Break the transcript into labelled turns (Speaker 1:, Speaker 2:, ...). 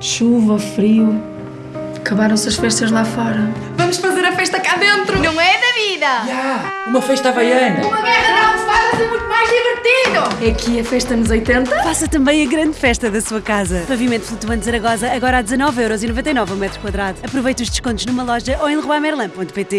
Speaker 1: Chuva, frio. Acabaram-se as festas lá fora.
Speaker 2: Vamos fazer a festa cá dentro!
Speaker 3: Não é da vida!
Speaker 4: Yeah, uma festa havaiana!
Speaker 3: Uma guerra de almofadas é muito mais divertido!
Speaker 1: É aqui a festa nos 80?
Speaker 5: Faça também a grande festa da sua casa. Pavimento flutuante Zaragoza agora a 19,99€ o metro quadrado. Aproveite os descontos numa loja ou em leroymerlin.pt